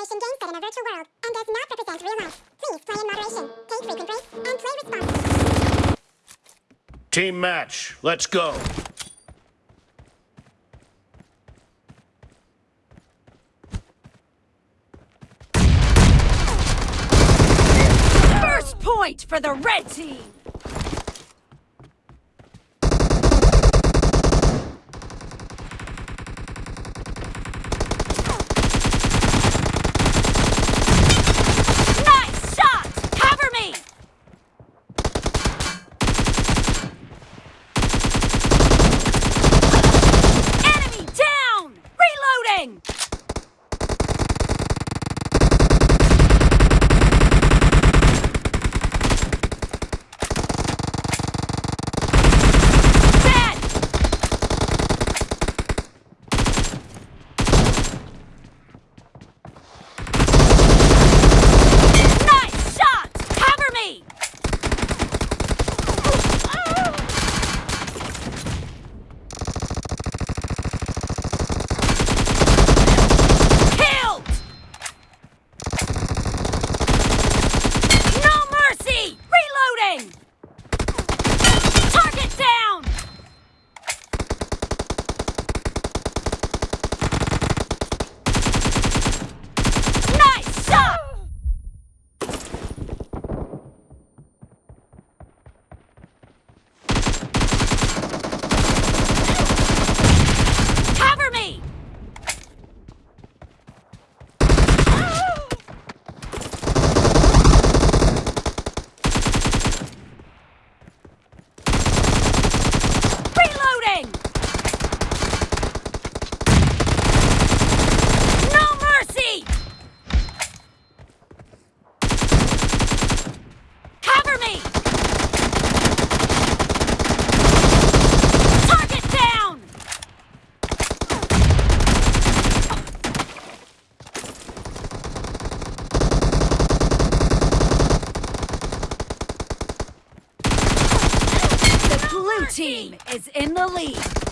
simulation game set in a virtual world and does not represent real life. Please play in moderation, take frequent breaks, and play responsibly. Team match, let's go. First point for the red team! Team is in the lead.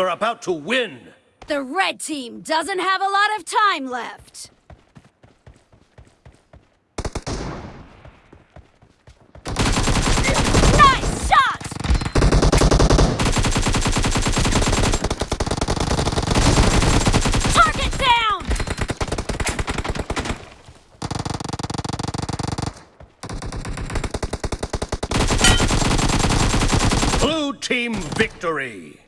You're about to win. The red team doesn't have a lot of time left. Nice shot! Target down! Blue team victory.